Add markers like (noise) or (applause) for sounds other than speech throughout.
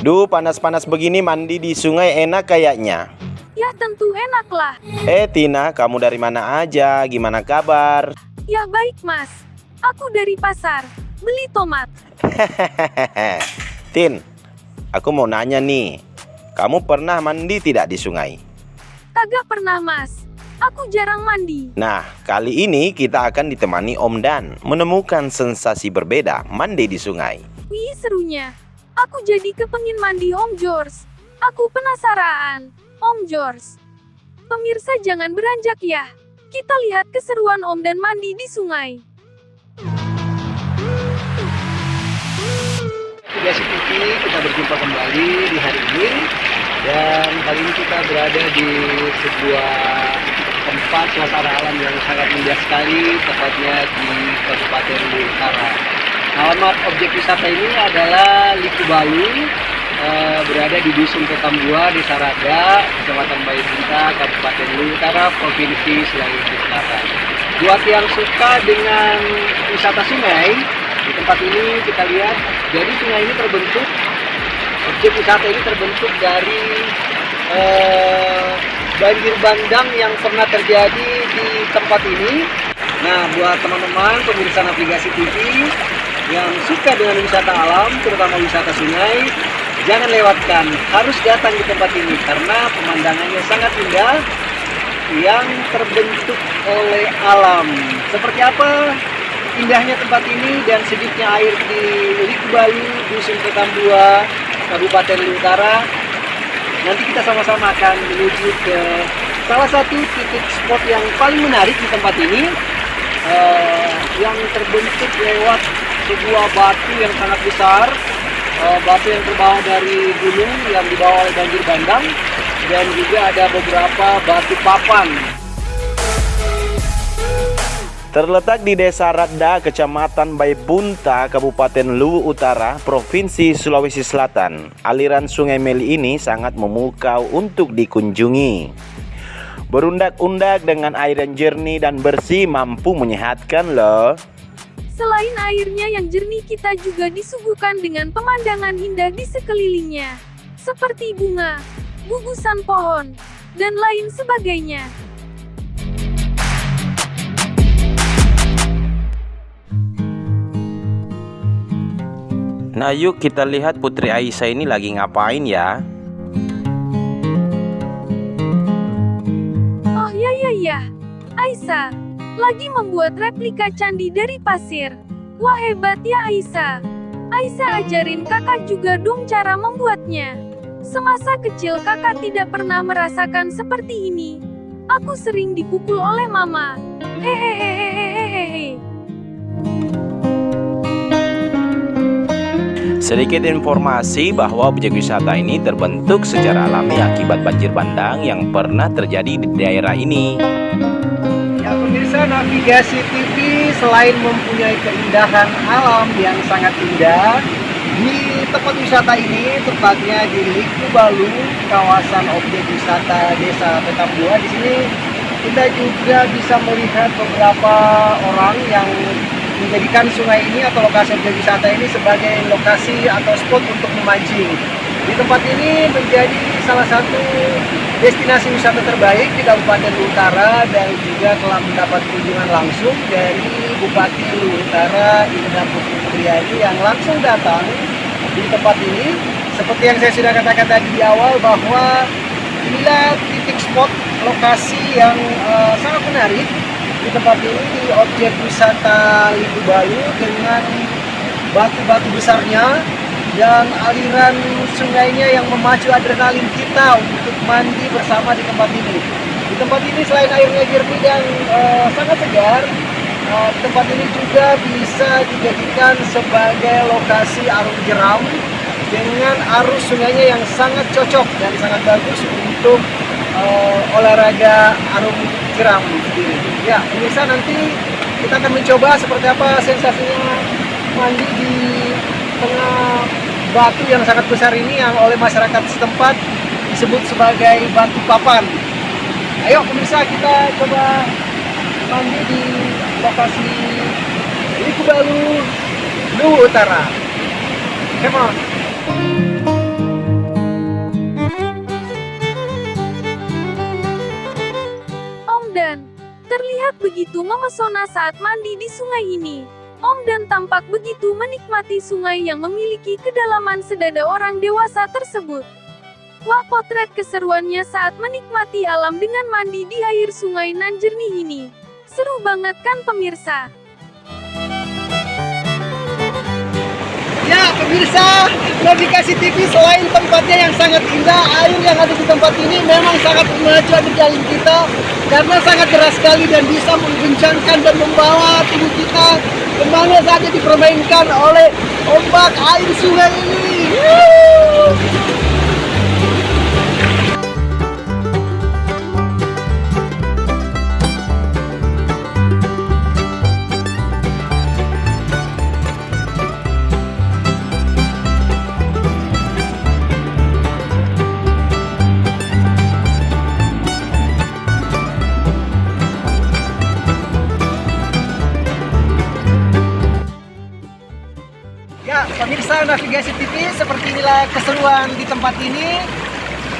Duh, panas-panas begini mandi di sungai enak kayaknya. Ya tentu enaklah. Eh Tina, kamu dari mana aja? Gimana kabar? Ya baik mas. Aku dari pasar. Beli tomat. (laughs) Tin, aku mau nanya nih. Kamu pernah mandi tidak di sungai? Kagak pernah mas. Aku jarang mandi. Nah, kali ini kita akan ditemani Om Dan menemukan sensasi berbeda mandi di sungai. Wih serunya. Aku jadi kepengin mandi Om George. Aku penasaran. Om George. Pemirsa jangan beranjak ya. Kita lihat keseruan Om dan mandi di sungai. Tiga TV kita berjumpa kembali di hari ini dan kali ini kita berada di sebuah tempat suasana alam yang sangat indah sekali tepatnya di Kabupaten Utara. Alamat objek wisata ini adalah Liku Balu eh, berada di Dusun Petambua, Desa Raga, Kecamatan Bayabunta, Kabupaten Utara, Provinsi Sulawesi Selatan. Buat yang suka dengan wisata sungai, di tempat ini kita lihat, jadi sungai ini terbentuk, objek wisata ini terbentuk dari eh, banjir bandang yang pernah terjadi di tempat ini. Nah, buat teman-teman pemirsa navigasi TV yang suka dengan wisata alam, terutama wisata sungai, jangan lewatkan, harus datang di tempat ini karena pemandangannya sangat indah yang terbentuk oleh alam. Seperti apa indahnya tempat ini dan sedikitnya air di Likubalu, Dusun Petambua, Kabupaten Utara. Nanti kita sama-sama akan menuju ke salah satu titik spot yang paling menarik di tempat ini eh, yang terbentuk lewat sebuah batu yang sangat besar eh, batu yang terbawa dari gunung yang dibawa oleh banjir bandang dan juga ada beberapa batu papan Terletak di Desa Radda, Kecamatan Baibunta, Kabupaten Luwu Utara, Provinsi Sulawesi Selatan. Aliran Sungai Meli ini sangat memukau untuk dikunjungi. Berundak-undak dengan air yang jernih dan bersih mampu menyehatkan loh. Selain airnya yang jernih kita juga disuguhkan dengan pemandangan indah di sekelilingnya. Seperti bunga, gugusan pohon, dan lain sebagainya. Nah yuk kita lihat Putri Aisyah ini lagi ngapain ya Oh ya ya ya, Aisyah, lagi membuat replika candi dari pasir. Wah hebat ya Aisyah. Aisyah ajarin kakak juga dong cara membuatnya. Semasa kecil kakak tidak pernah merasakan seperti ini. Aku sering dipukul oleh mama. Hehehehehehehe. Sedikit informasi bahwa objek wisata ini terbentuk secara alami akibat banjir bandang yang pernah terjadi di daerah ini. Pemirsa navigasi TV selain mempunyai keindahan alam yang sangat indah di tempat wisata ini tepatnya di Liku Balu kawasan objek wisata Desa Petambua di sini kita juga bisa melihat beberapa orang yang menjadikan sungai ini atau lokasi objek wisata ini sebagai lokasi atau spot untuk memancing. Di tempat ini menjadi salah satu destinasi wisata terbaik di Kabupaten Utara dan juga telah mendapat kunjungan langsung dari Bupati Utara Indra Putri yang langsung datang di tempat ini. Seperti yang saya sudah katakan tadi di awal bahwa inilah titik spot lokasi yang uh, sangat menarik di tempat ini di objek wisata Liku Bayu dengan batu-batu besarnya dan aliran sungainya yang memacu adrenalin kita untuk mandi bersama di tempat ini. Di tempat ini selain airnya jernih dan uh, sangat segar, uh, tempat ini juga bisa dijadikan sebagai lokasi arung jeram dengan arus sungainya yang sangat cocok dan sangat bagus untuk uh, olahraga arung jeram. Ya, pemirsa nanti kita akan mencoba seperti apa sensasinya mandi di tengah batu yang sangat besar ini yang oleh masyarakat setempat disebut sebagai batu papan. Ayo pemirsa kita coba mandi di lokasi Liku Balu, Luwu Utara. Come on. Om Dan, terlihat begitu memesona saat mandi di sungai ini. Om dan tampak begitu menikmati sungai yang memiliki kedalaman sedada orang dewasa tersebut. Wah potret keseruannya saat menikmati alam dengan mandi di air sungai nan jernih ini. Seru banget kan pemirsa? Ya, pemirsa, Navigasi TV selain tempatnya yang sangat indah, air yang ada di tempat ini memang sangat memacu jalan kita karena sangat deras sekali dan bisa mengguncangkan dan membawa tubuh kita ke mana saja dipermainkan oleh ombak air sungai ini. Navigasi TV, seperti inilah keseruan di tempat ini.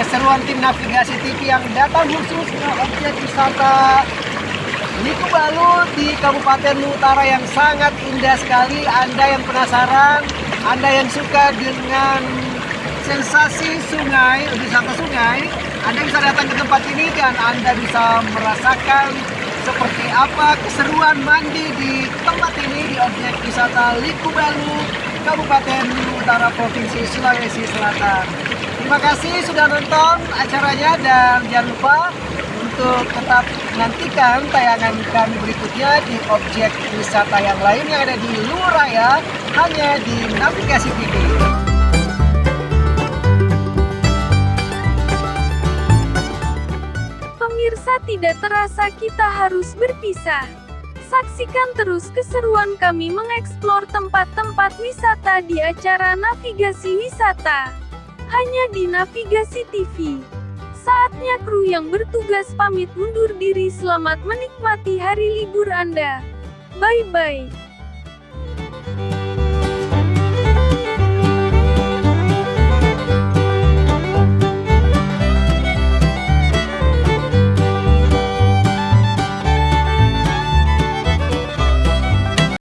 Keseruan tim Navigasi TV yang datang khusus ke objek wisata Liku Balu di Kabupaten Utara yang sangat indah sekali. Anda yang penasaran, Anda yang suka dengan sensasi sungai, wisata sungai, Anda bisa datang ke tempat ini dan Anda bisa merasakan seperti apa keseruan mandi di tempat ini di objek wisata Liku Balu, Kabupaten Utara, Provinsi Sulawesi Selatan. Terima kasih sudah nonton acaranya dan jangan lupa untuk tetap nantikan tayangan kami berikutnya di objek wisata yang lain yang ada di luar raya hanya di Navigasi TV. Pemirsa tidak terasa kita harus berpisah. Saksikan terus keseruan kami mengeksplor tempat-tempat wisata di acara Navigasi Wisata. Hanya di Navigasi TV. Saatnya kru yang bertugas pamit undur diri selamat menikmati hari libur Anda. Bye-bye.